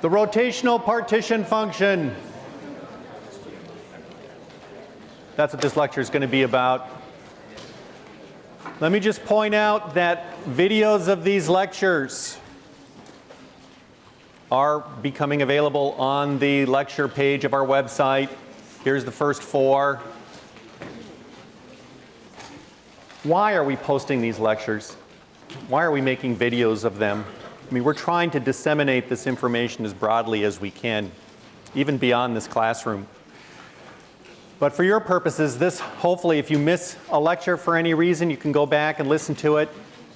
The rotational partition function. That's what this lecture is going to be about. Let me just point out that videos of these lectures are becoming available on the lecture page of our website. Here's the first four. Why are we posting these lectures? Why are we making videos of them? I mean, we're trying to disseminate this information as broadly as we can, even beyond this classroom. But for your purposes, this hopefully if you miss a lecture for any reason, you can go back and listen to it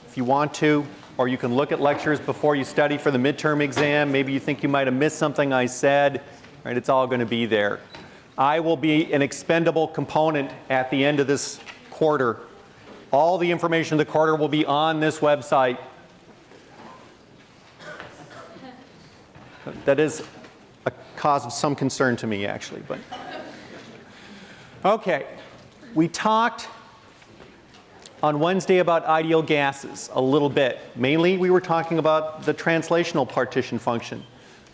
if you want to, or you can look at lectures before you study for the midterm exam. Maybe you think you might have missed something I said, right? It's all going to be there. I will be an expendable component at the end of this quarter. All the information of the quarter will be on this website. That is a cause of some concern to me actually, but. Okay, we talked on Wednesday about ideal gases a little bit. Mainly we were talking about the translational partition function.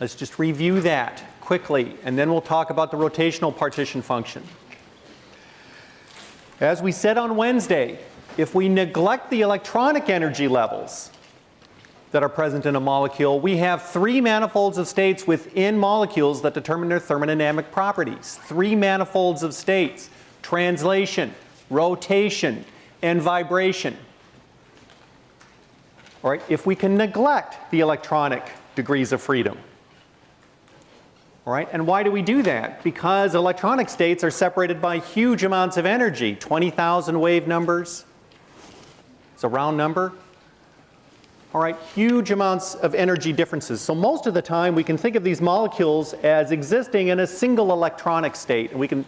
Let's just review that quickly and then we'll talk about the rotational partition function. As we said on Wednesday, if we neglect the electronic energy levels, that are present in a molecule, we have three manifolds of states within molecules that determine their thermodynamic properties. Three manifolds of states, translation, rotation, and vibration. All right, if we can neglect the electronic degrees of freedom. All right, and why do we do that? Because electronic states are separated by huge amounts of energy, 20,000 wave numbers. It's a round number all right, huge amounts of energy differences. So most of the time we can think of these molecules as existing in a single electronic state and we can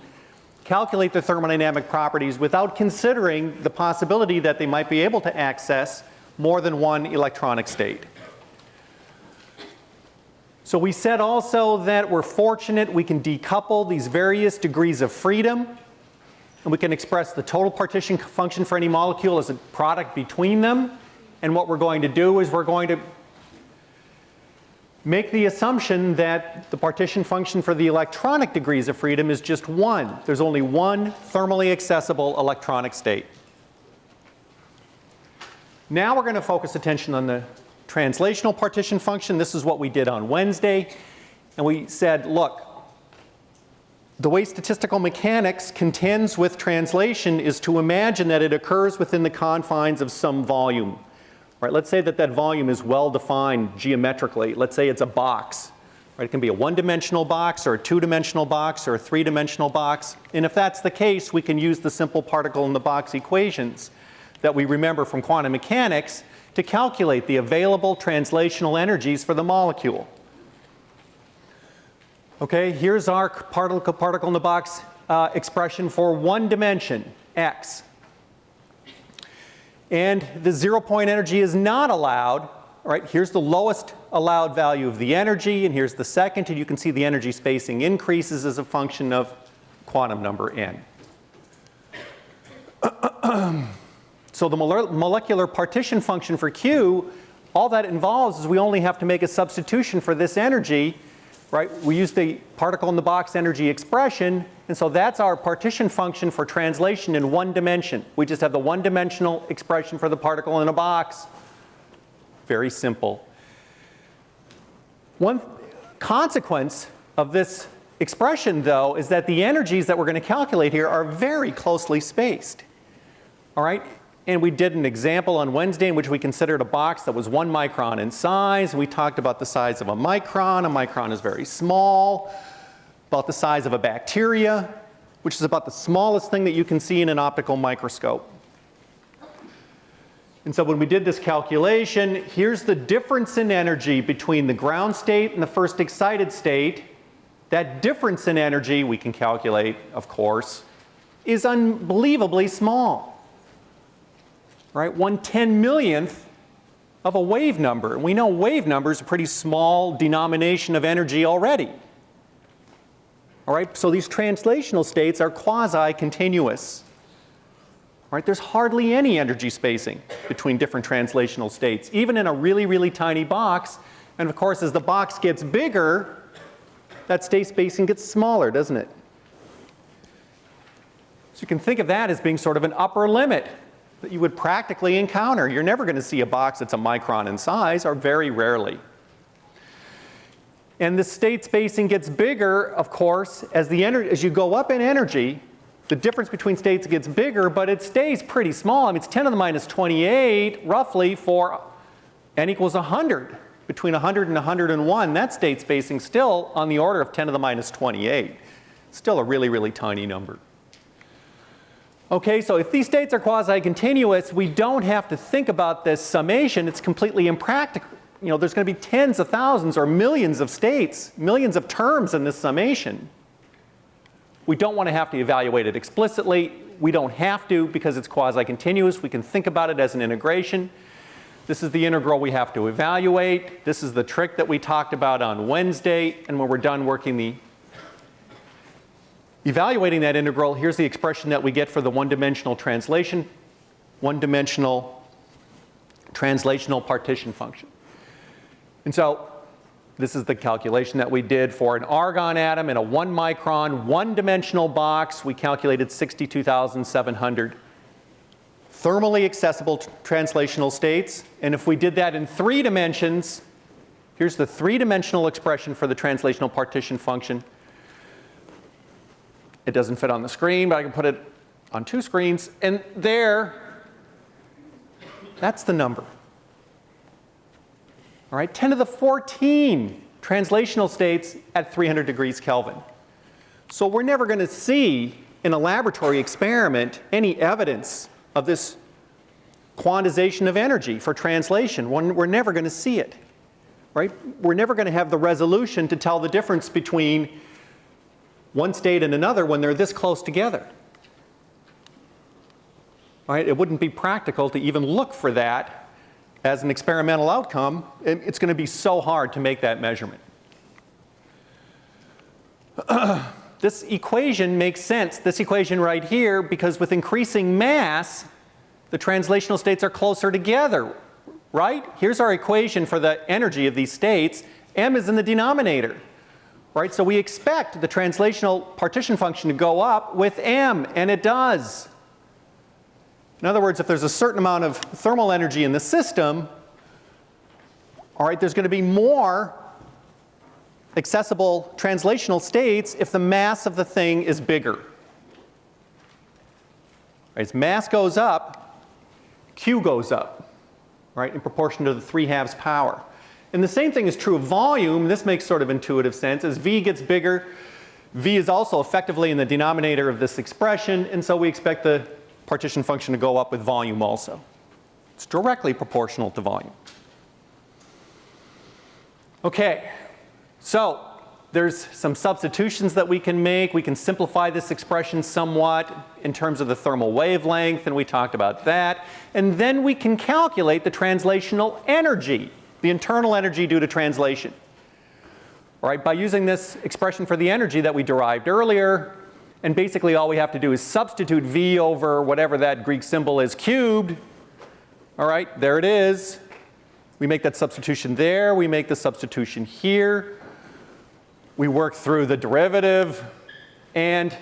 calculate the thermodynamic properties without considering the possibility that they might be able to access more than one electronic state. So we said also that we're fortunate we can decouple these various degrees of freedom and we can express the total partition function for any molecule as a product between them and what we're going to do is we're going to make the assumption that the partition function for the electronic degrees of freedom is just one. There's only one thermally accessible electronic state. Now we're going to focus attention on the translational partition function. This is what we did on Wednesday. And we said, look, the way statistical mechanics contends with translation is to imagine that it occurs within the confines of some volume. Right, let's say that that volume is well defined geometrically. Let's say it's a box. Right, it can be a one-dimensional box or a two-dimensional box or a three-dimensional box. And if that's the case, we can use the simple particle in the box equations that we remember from quantum mechanics to calculate the available translational energies for the molecule. Okay, here's our particle, particle in the box uh, expression for one dimension, x and the zero point energy is not allowed. right, here's the lowest allowed value of the energy and here's the second and you can see the energy spacing increases as a function of quantum number n. so the molecular partition function for Q, all that involves is we only have to make a substitution for this energy right? We use the particle in the box energy expression and so that's our partition function for translation in one dimension. We just have the one dimensional expression for the particle in a box. Very simple. One consequence of this expression though is that the energies that we're going to calculate here are very closely spaced. All right, and we did an example on Wednesday in which we considered a box that was one micron in size. We talked about the size of a micron. A micron is very small, about the size of a bacteria, which is about the smallest thing that you can see in an optical microscope. And so when we did this calculation, here's the difference in energy between the ground state and the first excited state. That difference in energy we can calculate, of course, is unbelievably small right? One ten millionth of a wave number. We know wave number is a pretty small denomination of energy already. All right, so these translational states are quasi-continuous. Right, there's hardly any energy spacing between different translational states. Even in a really, really tiny box, And of course, as the box gets bigger, that state spacing gets smaller, doesn't it? So you can think of that as being sort of an upper limit that you would practically encounter. You're never going to see a box that's a micron in size, or very rarely. And the state spacing gets bigger, of course, as, the as you go up in energy, the difference between states gets bigger, but it stays pretty small. I mean, it's 10 to the minus 28, roughly, for n equals 100. Between 100 and 101, that state spacing still on the order of 10 to the minus 28. Still a really, really tiny number. Okay, so if these states are quasi-continuous, we don't have to think about this summation. It's completely impractical. You know, there's going to be tens of thousands or millions of states, millions of terms in this summation. We don't want to have to evaluate it explicitly. We don't have to because it's quasi-continuous. We can think about it as an integration. This is the integral we have to evaluate. This is the trick that we talked about on Wednesday. And when we're done working the Evaluating that integral, here's the expression that we get for the one-dimensional translation, one-dimensional translational partition function. And so this is the calculation that we did for an argon atom in a one micron, one dimensional box. We calculated 62,700 thermally accessible translational states. And if we did that in three dimensions, here's the three dimensional expression for the translational partition function. It doesn't fit on the screen, but I can put it on two screens. And there, that's the number. All right, 10 to the 14 translational states at 300 degrees Kelvin. So we're never going to see in a laboratory experiment any evidence of this quantization of energy for translation. We're never going to see it. Right? We're never going to have the resolution to tell the difference between one state and another when they're this close together. Right? It wouldn't be practical to even look for that as an experimental outcome. It's going to be so hard to make that measurement. this equation makes sense, this equation right here, because with increasing mass, the translational states are closer together, right? Here's our equation for the energy of these states. M is in the denominator right? So we expect the translational partition function to go up with m, and it does. In other words, if there's a certain amount of thermal energy in the system, all right, there's going to be more accessible translational states if the mass of the thing is bigger. Right, as mass goes up, Q goes up, right, in proportion to the 3 halves power. And the same thing is true of volume. This makes sort of intuitive sense. As V gets bigger, V is also effectively in the denominator of this expression, and so we expect the partition function to go up with volume also. It's directly proportional to volume. Okay, so there's some substitutions that we can make. We can simplify this expression somewhat in terms of the thermal wavelength, and we talked about that. And then we can calculate the translational energy the internal energy due to translation. All right, by using this expression for the energy that we derived earlier, and basically all we have to do is substitute V over whatever that Greek symbol is cubed. All right, there it is. We make that substitution there, we make the substitution here. We work through the derivative and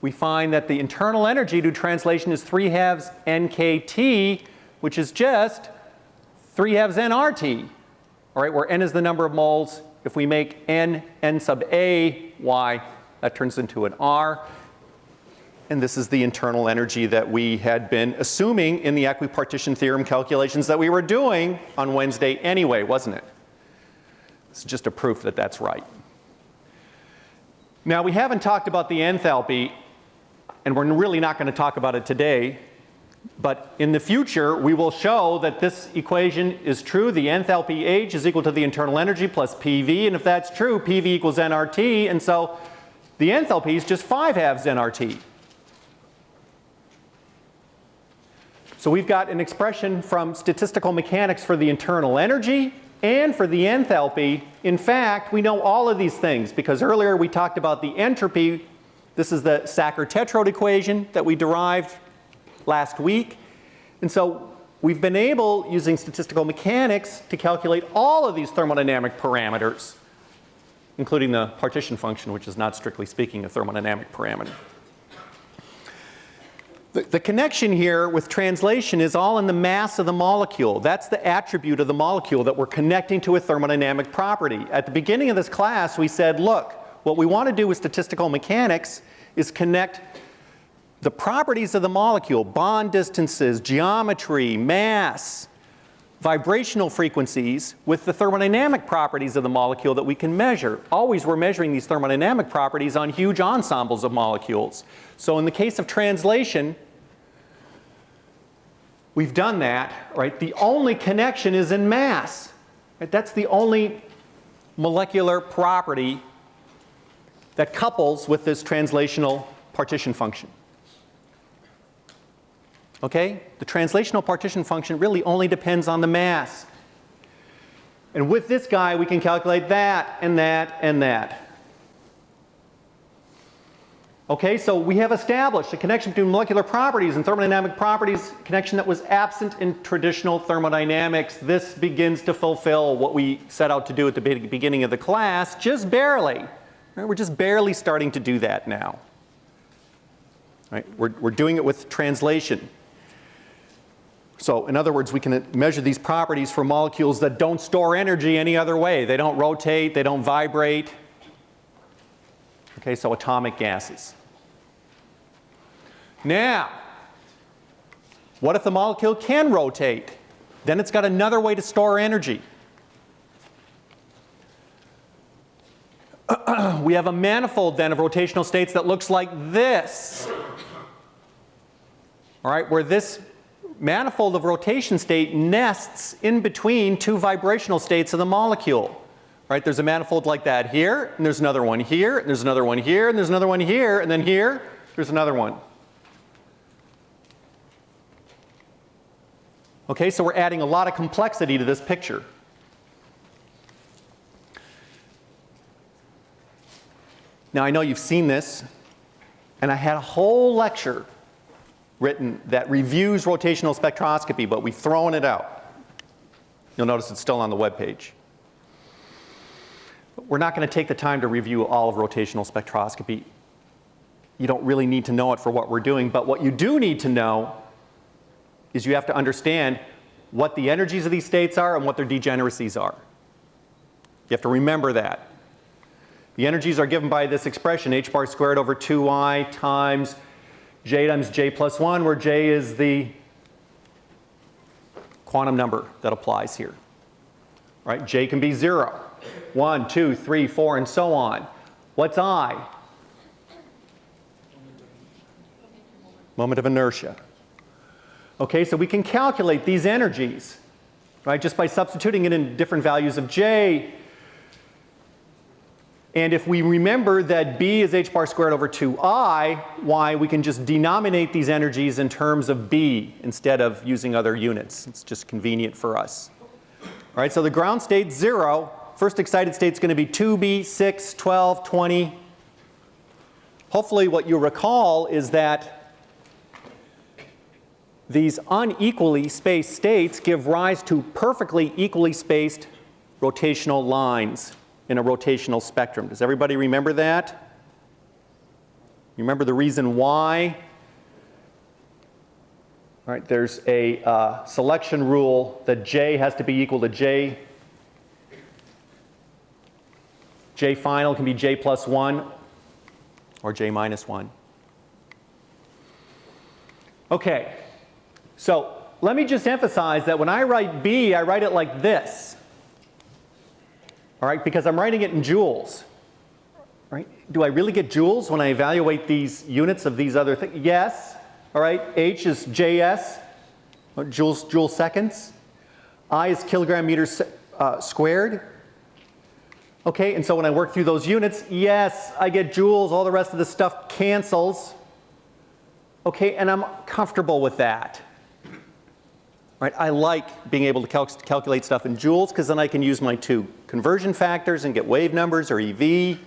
we find that the internal energy due to translation is 3 halves nkt, which is just 3 halves nRT, all right, where n is the number of moles. If we make n n sub a y, that turns into an R. And this is the internal energy that we had been assuming in the equipartition theorem calculations that we were doing on Wednesday anyway, wasn't it? This is just a proof that that's right. Now we haven't talked about the enthalpy, and we're really not going to talk about it today but in the future, we will show that this equation is true. The enthalpy H is equal to the internal energy plus PV. And if that's true, PV equals nRT. And so the enthalpy is just 5 halves nRT. So we've got an expression from statistical mechanics for the internal energy and for the enthalpy. In fact, we know all of these things because earlier we talked about the entropy. This is the Sackur-Tetrode equation that we derived last week. And so we've been able, using statistical mechanics, to calculate all of these thermodynamic parameters, including the partition function, which is not strictly speaking a thermodynamic parameter. The, the, connection here with translation is all in the mass of the molecule. That's the attribute of the molecule that we're connecting to a thermodynamic property. At the beginning of this class, we said, look, what we want to do with statistical mechanics is connect the properties of the molecule, bond distances, geometry, mass, vibrational frequencies with the thermodynamic properties of the molecule that we can measure. Always we're measuring these thermodynamic properties on huge ensembles of molecules. So in the case of translation, we've done that, right? The only connection is in mass. Right? That's the only molecular property that couples with this translational partition function. Okay? The translational partition function really only depends on the mass. And with this guy, we can calculate that and that and that. Okay, so we have established a connection between molecular properties and thermodynamic properties, connection that was absent in traditional thermodynamics. This begins to fulfill what we set out to do at the beginning of the class, just barely. Right? We're just barely starting to do that now. Right? We're, we're doing it with translation. So in other words, we can measure these properties for molecules that don't store energy any other way. They don't rotate, they don't vibrate. Okay, so atomic gases. Now, what if the molecule can rotate? Then it's got another way to store energy. we have a manifold then of rotational states that looks like this. All right, where this manifold of rotation state nests in between two vibrational states of the molecule. Right? There's a manifold like that here, and there's another one here, and there's another one here, and there's another one here, and then here, there's another one. Okay, so we're adding a lot of complexity to this picture. Now I know you've seen this, and I had a whole lecture written that reviews rotational spectroscopy, but we've thrown it out. You'll notice it's still on the web page. We're not going to take the time to review all of rotational spectroscopy. You don't really need to know it for what we're doing, but what you do need to know is you have to understand what the energies of these states are and what their degeneracies are. You have to remember that. The energies are given by this expression, h bar squared over 2i times j times j plus 1, where j is the quantum number that applies here. Right? j can be 0, 1, 2, 3, 4, and so on. What's i? Moment of inertia. Okay, so we can calculate these energies, right, just by substituting it in different values of j and if we remember that B is h bar squared over 2i, why we can just denominate these energies in terms of B instead of using other units. It's just convenient for us. All right, so the ground state 0. First excited state is going to be 2B, 6, 12, 20. Hopefully what you recall is that these unequally spaced states give rise to perfectly equally spaced rotational lines in a rotational spectrum. Does everybody remember that? You remember the reason why? All right, there's a uh, selection rule that J has to be equal to J. J final can be J plus 1 or J minus 1. Okay, so let me just emphasize that when I write B, I write it like this all right, because I'm writing it in joules. Right? Do I really get joules when I evaluate these units of these other things? Yes. All right, H is JS, joules, joule seconds. I is kilogram meters uh, squared. Okay, and so when I work through those units, yes, I get joules, all the rest of the stuff cancels. Okay, and I'm comfortable with that. Right? I like being able to cal calculate stuff in joules because then I can use my two conversion factors and get wave numbers or EV.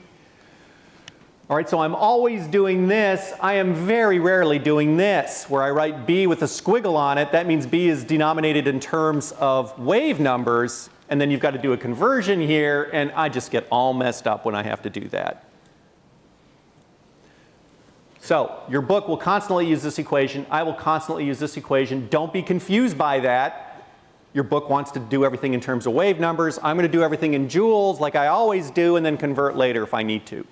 All right, so I'm always doing this. I am very rarely doing this, where I write B with a squiggle on it. That means B is denominated in terms of wave numbers, and then you've got to do a conversion here, and I just get all messed up when I have to do that. So your book will constantly use this equation. I will constantly use this equation. Don't be confused by that. Your book wants to do everything in terms of wave numbers. I'm going to do everything in joules like I always do and then convert later if I need to.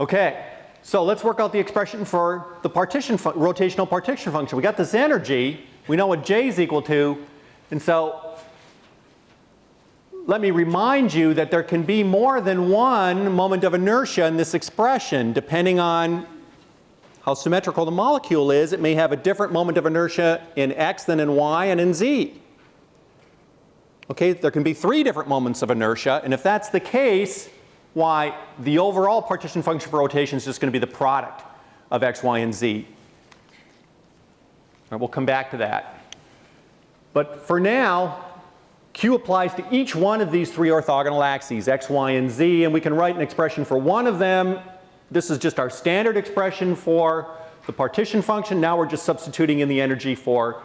Okay, so let's work out the expression for the partition rotational partition function. We got this energy. We know what J is equal to. And so let me remind you that there can be more than one moment of inertia in this expression depending on how symmetrical the molecule is. It may have a different moment of inertia in x than in y and in z. Okay, there can be three different moments of inertia and if that's the case, why the overall partition function for rotation is just going to be the product of x, y, and z. Right, we'll come back to that. But for now, Q applies to each one of these three orthogonal axes, x, y, and z, and we can write an expression for one of them. This is just our standard expression for the partition function. Now we're just substituting in the energy for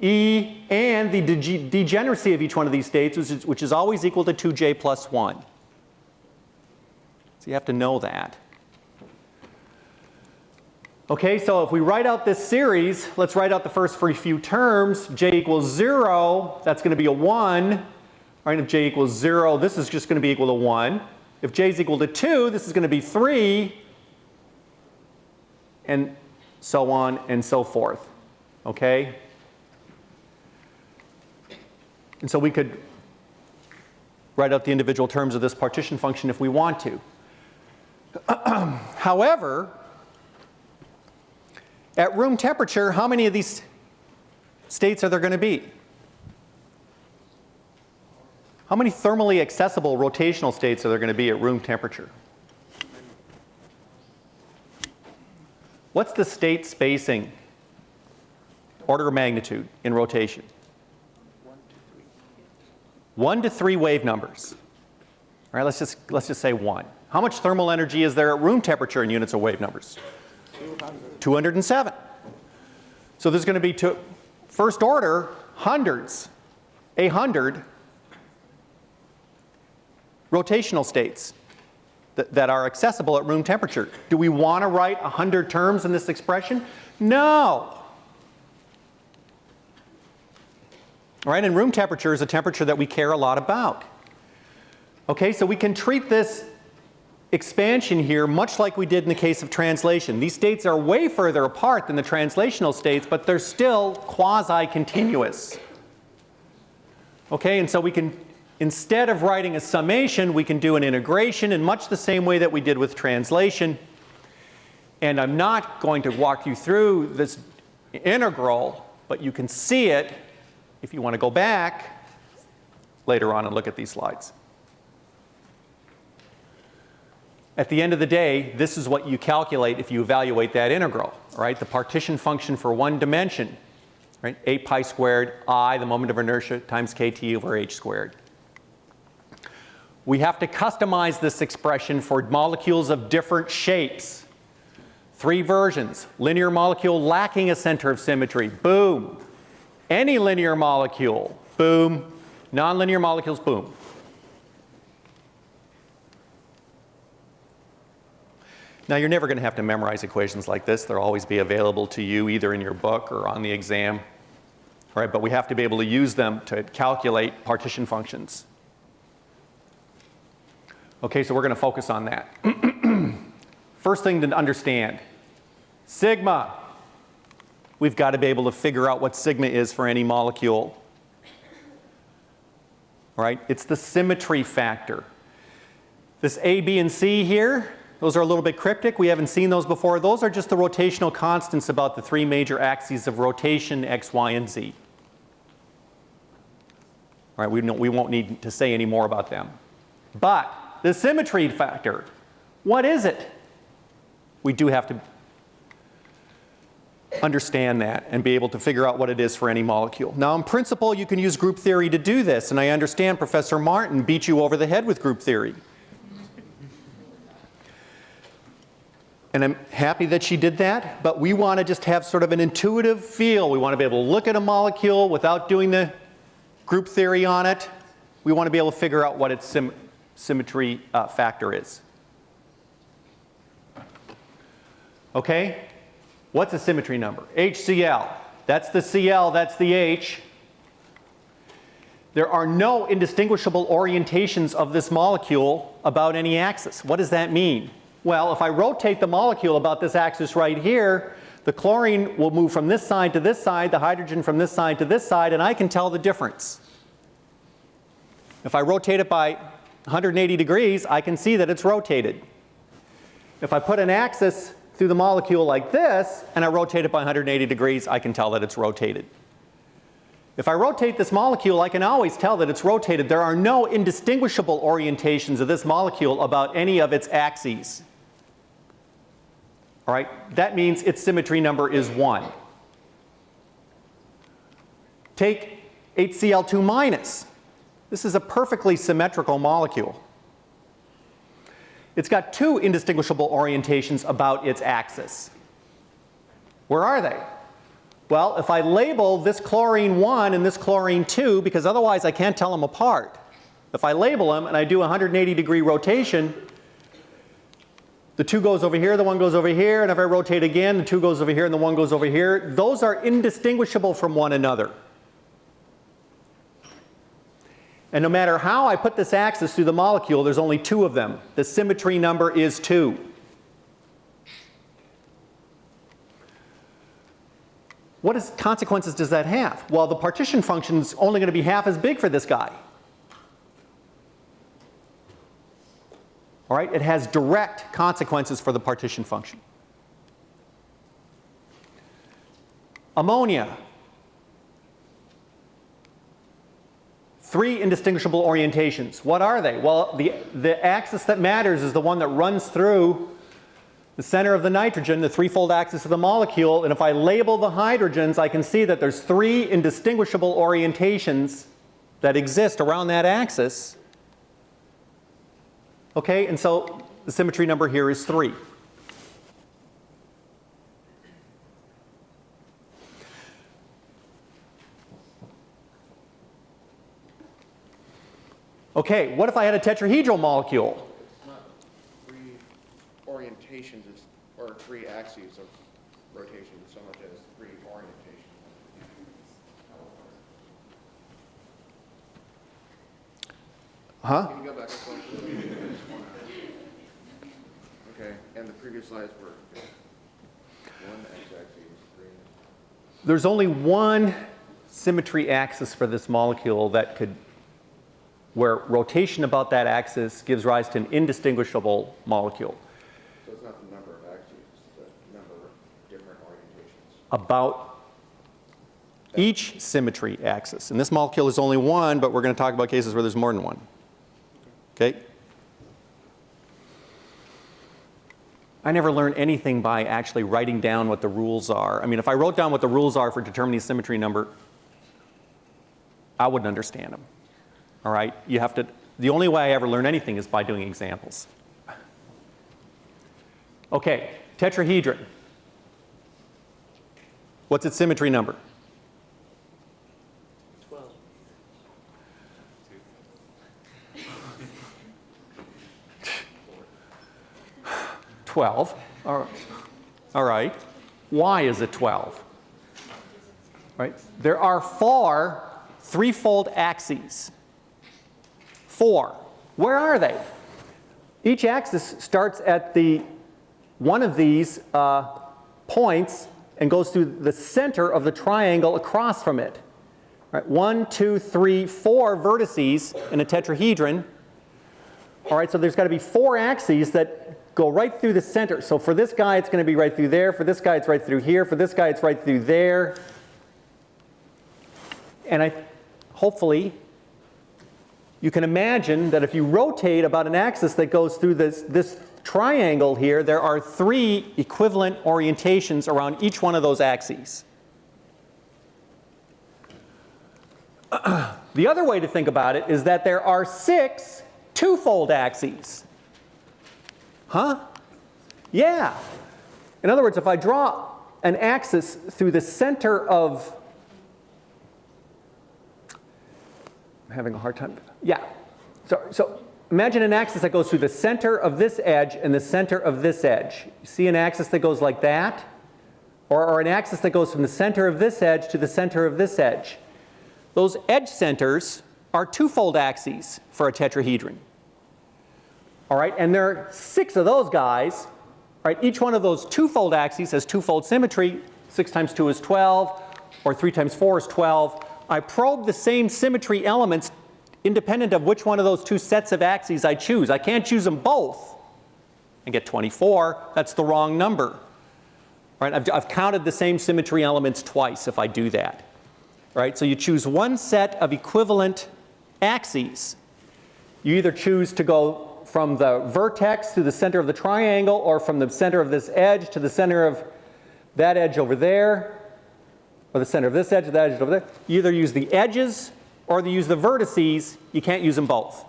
E and the degeneracy of each one of these states, which is, which is always equal to 2j plus 1. So you have to know that. Okay, so if we write out this series, let's write out the first few terms. j equals 0, that's going to be a 1. Right, if j equals 0, this is just going to be equal to 1. If j is equal to 2, this is going to be 3. And so on and so forth. Okay? And so we could write out the individual terms of this partition function if we want to. However, at room temperature, how many of these states are there going to be? How many thermally accessible rotational states are there going to be at room temperature? What's the state spacing order of magnitude in rotation? One to three wave numbers. All right, let's just, let's just say one. How much thermal energy is there at room temperature in units of wave numbers? 207. So there's going to be two, first order hundreds, a hundred rotational states that, that are accessible at room temperature. Do we want to write 100 terms in this expression? No. All right, and room temperature is a temperature that we care a lot about. Okay, so we can treat this expansion here much like we did in the case of translation. These states are way further apart than the translational states, but they're still quasi-continuous. Okay, and so we can, instead of writing a summation, we can do an integration in much the same way that we did with translation. And I'm not going to walk you through this integral, but you can see it if you want to go back later on and look at these slides. At the end of the day, this is what you calculate if you evaluate that integral, right? The partition function for one dimension, right? 8 pi squared i, the moment of inertia, times kt over h squared. We have to customize this expression for molecules of different shapes. Three versions. Linear molecule lacking a center of symmetry. Boom. Any linear molecule. Boom. Nonlinear molecules. Boom. Now you're never going to have to memorize equations like this. They'll always be available to you either in your book or on the exam. Right, but we have to be able to use them to calculate partition functions. Okay, so we're going to focus on that. First thing to understand, sigma. We've got to be able to figure out what sigma is for any molecule. Right? It's the symmetry factor. This A, B, and C here, those are a little bit cryptic. We haven't seen those before. Those are just the rotational constants about the three major axes of rotation, x, y, and z. All right, we, we won't need to say any more about them. But the symmetry factor, what is it? We do have to understand that and be able to figure out what it is for any molecule. Now in principle you can use group theory to do this and I understand Professor Martin beat you over the head with group theory. And I'm happy that she did that, but we want to just have sort of an intuitive feel. We want to be able to look at a molecule without doing the group theory on it. We want to be able to figure out what its symmetry uh, factor is. Okay? What's a symmetry number? HCl. That's the Cl, that's the H. There are no indistinguishable orientations of this molecule about any axis. What does that mean? Well, if I rotate the molecule about this axis right here, the chlorine will move from this side to this side, the hydrogen from this side to this side, and I can tell the difference. If I rotate it by 180 degrees, I can see that it's rotated. If I put an axis through the molecule like this, and I rotate it by 180 degrees, I can tell that it's rotated. If I rotate this molecule, I can always tell that it's rotated. There are no indistinguishable orientations of this molecule about any of its axes. All right, that means its symmetry number is 1. Take HCl2 minus. This is a perfectly symmetrical molecule. It's got two indistinguishable orientations about its axis. Where are they? Well, if I label this chlorine 1 and this chlorine 2, because otherwise I can't tell them apart. If I label them and I do a 180 degree rotation, the 2 goes over here, the 1 goes over here, and if I rotate again, the 2 goes over here and the 1 goes over here. Those are indistinguishable from one another. And no matter how I put this axis through the molecule, there's only two of them. The symmetry number is 2. What is, consequences does that have? Well, the partition function is only going to be half as big for this guy. All right, it has direct consequences for the partition function. Ammonia. Three indistinguishable orientations. What are they? Well, the, the axis that matters is the one that runs through the center of the nitrogen, the threefold axis of the molecule, and if I label the hydrogens, I can see that there's three indistinguishable orientations that exist around that axis. Okay, and so the symmetry number here is 3. Okay, what if I had a tetrahedral molecule? It's not three orientations, or three axes of rotation so much as three orientations. Huh? Can you go back a? Okay, and the previous slides were one x-axis, three. There's only one symmetry axis for this molecule that could, where rotation about that axis gives rise to an indistinguishable molecule. So it's not the number of axes, it's the number of different orientations. About each symmetry axis. And this molecule is only one, but we're going to talk about cases where there's more than one. Okay? I never learned anything by actually writing down what the rules are. I mean, if I wrote down what the rules are for determining symmetry number, I wouldn't understand them. All right? You have to, the only way I ever learn anything is by doing examples. Okay, tetrahedron. What's its symmetry number? 12. All right. All right. Why is it 12? Right? There are four threefold axes. Four. Where are they? Each axis starts at the one of these uh, points and goes through the center of the triangle across from it. Right? One, two, three, four vertices in a tetrahedron. All right, so there's got to be four axes that go right through the center. So for this guy, it's going to be right through there. For this guy, it's right through here. For this guy, it's right through there. And I, hopefully, you can imagine that if you rotate about an axis that goes through this, this triangle here, there are three equivalent orientations around each one of those axes. the other way to think about it is that there are six twofold axes. Huh? Yeah. In other words, if I draw an axis through the center of, having a hard time. Yeah. So, so imagine an axis that goes through the center of this edge and the center of this edge. See an axis that goes like that? Or, or an axis that goes from the center of this edge to the center of this edge. Those edge centers are twofold axes for a tetrahedron. All right, and there are six of those guys. Right, each one of those twofold axes has twofold symmetry. 6 times 2 is 12, or 3 times 4 is 12. I probe the same symmetry elements independent of which one of those two sets of axes I choose. I can't choose them both and get 24. That's the wrong number. Right? I've, I've counted the same symmetry elements twice if I do that. Right? So you choose one set of equivalent axes. You either choose to go from the vertex to the center of the triangle or from the center of this edge to the center of that edge over there or the center of this edge that edge over there. You either use the edges or you use the vertices. You can't use them both.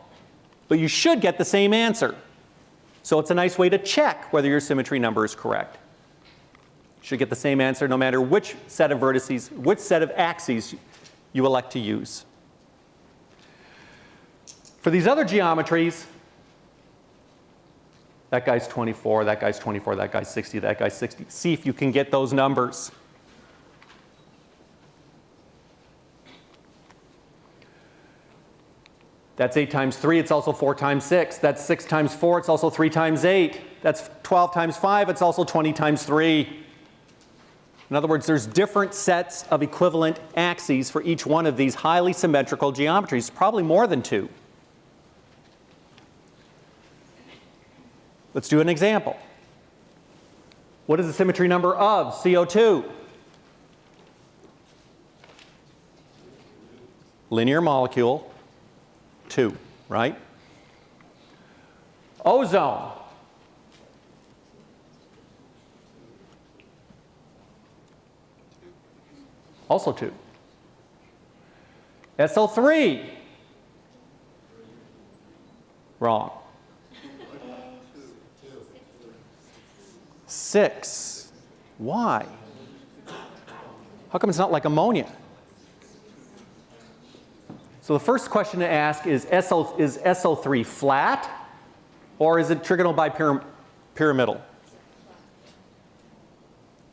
But you should get the same answer. So it's a nice way to check whether your symmetry number is correct. You should get the same answer no matter which set of vertices, which set of axes you elect to use. For these other geometries, that guy's 24, that guy's 24, that guy's 60, that guy's 60. See if you can get those numbers. That's 8 times 3, it's also 4 times 6. That's 6 times 4, it's also 3 times 8. That's 12 times 5, it's also 20 times 3. In other words, there's different sets of equivalent axes for each one of these highly symmetrical geometries, probably more than two. Let's do an example. What is the symmetry number of CO2? Linear molecule, 2, right? Ozone. Also 2. SO3. Wrong. Six. Why? How come it's not like ammonia? So the first question to ask is, SO, is SO3 flat or is it trigonal bipyramidal?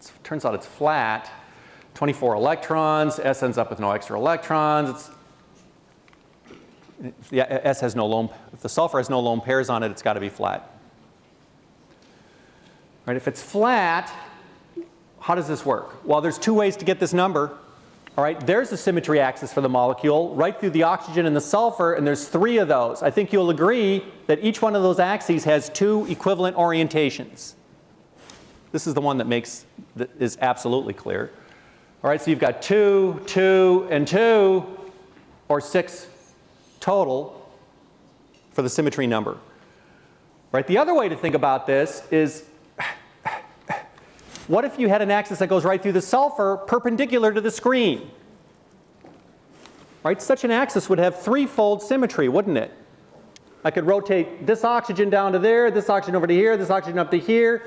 It turns out it's flat. 24 electrons, S ends up with no extra electrons. It's, yeah, S has no lone, if the sulfur has no lone pairs on it, it's got to be flat. Right, if it's flat, how does this work? Well, there's two ways to get this number. All right, there's the symmetry axis for the molecule, right through the oxygen and the sulfur, and there's three of those. I think you'll agree that each one of those axes has two equivalent orientations. This is the one that makes, that is absolutely clear. All right, so you've got two, two, and two, or six total for the symmetry number. Right, the other way to think about this is what if you had an axis that goes right through the sulfur perpendicular to the screen? Right, such an axis would have threefold symmetry, wouldn't it? I could rotate this oxygen down to there, this oxygen over to here, this oxygen up to here.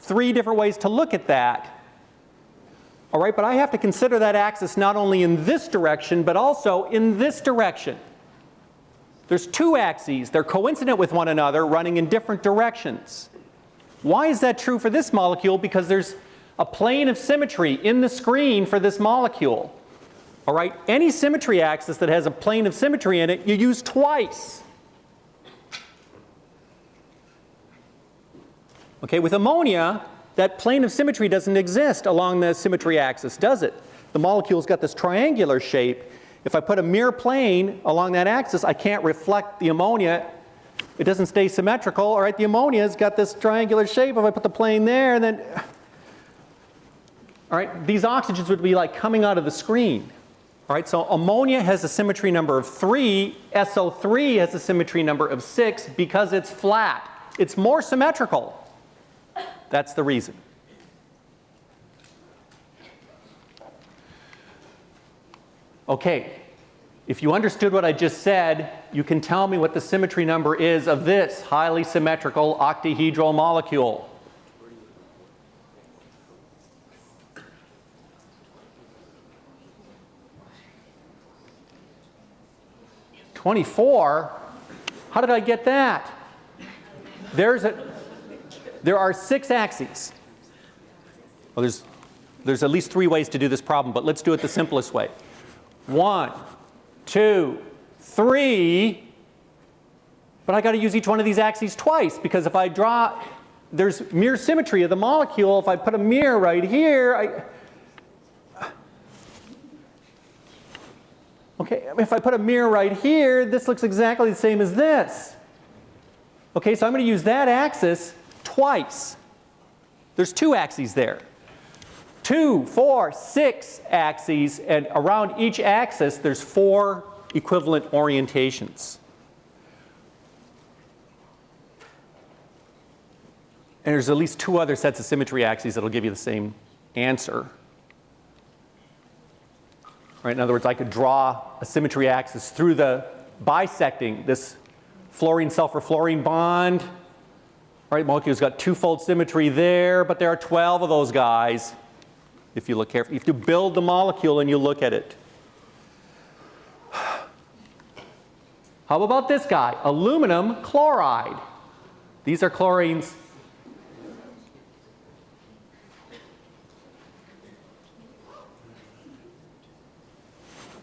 Three different ways to look at that. All right, but I have to consider that axis not only in this direction, but also in this direction. There's two axes. They're coincident with one another, running in different directions. Why is that true for this molecule? Because there's a plane of symmetry in the screen for this molecule. All right, any symmetry axis that has a plane of symmetry in it, you use twice. Okay, with ammonia, that plane of symmetry doesn't exist along the symmetry axis, does it? The molecule's got this triangular shape. If I put a mirror plane along that axis, I can't reflect the ammonia. It doesn't stay symmetrical. All right, the ammonia's got this triangular shape. If I put the plane there, then all right, these oxygens would be like coming out of the screen. All right, so ammonia has a symmetry number of 3, SO3 has a symmetry number of 6 because it's flat. It's more symmetrical. That's the reason. Okay, if you understood what I just said, you can tell me what the symmetry number is of this highly symmetrical octahedral molecule. 24? How did I get that? There's a, there are six axes. Well, there's, there's at least three ways to do this problem, but let's do it the simplest way. One, two, three. But I got to use each one of these axes twice because if I draw, there's mirror symmetry of the molecule. If I put a mirror right here, I, okay, if I put a mirror right here, this looks exactly the same as this. Okay, so I'm going to use that axis twice. There's two axes there. Two, four, six axes, and around each axis there's four equivalent orientations. And there's at least two other sets of symmetry axes that'll give you the same answer. Right, in other words, I could draw a symmetry axis through the bisecting this fluorine sulfur fluorine bond. Right, molecule's got twofold symmetry there, but there are 12 of those guys if you look carefully. If you build the molecule and you look at it. How about this guy? Aluminum chloride. These are chlorines.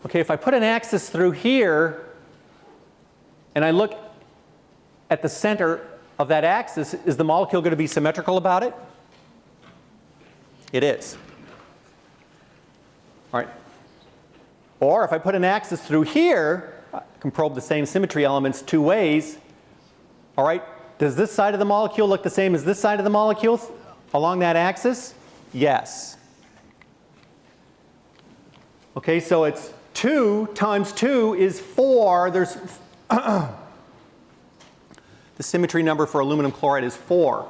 Okay, if I put an axis through here and I look at the center of that axis, is the molecule going to be symmetrical about it? It is. All right. Or if I put an axis through here, I can probe the same symmetry elements two ways. All right. Does this side of the molecule look the same as this side of the molecule along that axis? Yes. Okay, so it's 2 times 2 is 4. There's the symmetry number for aluminum chloride is 4.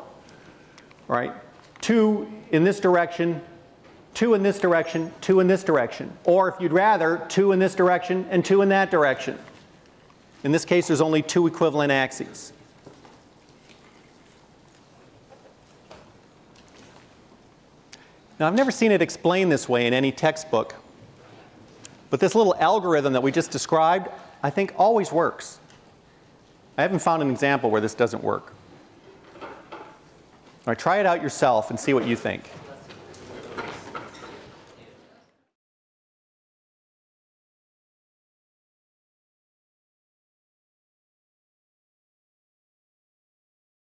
Right? 2 in this direction, 2 in this direction, 2 in this direction. Or if you'd rather, 2 in this direction and 2 in that direction. In this case, there's only two equivalent axes. Now, I've never seen it explained this way in any textbook, but this little algorithm that we just described, I think always works. I haven't found an example where this doesn't work. All right, try it out yourself and see what you think.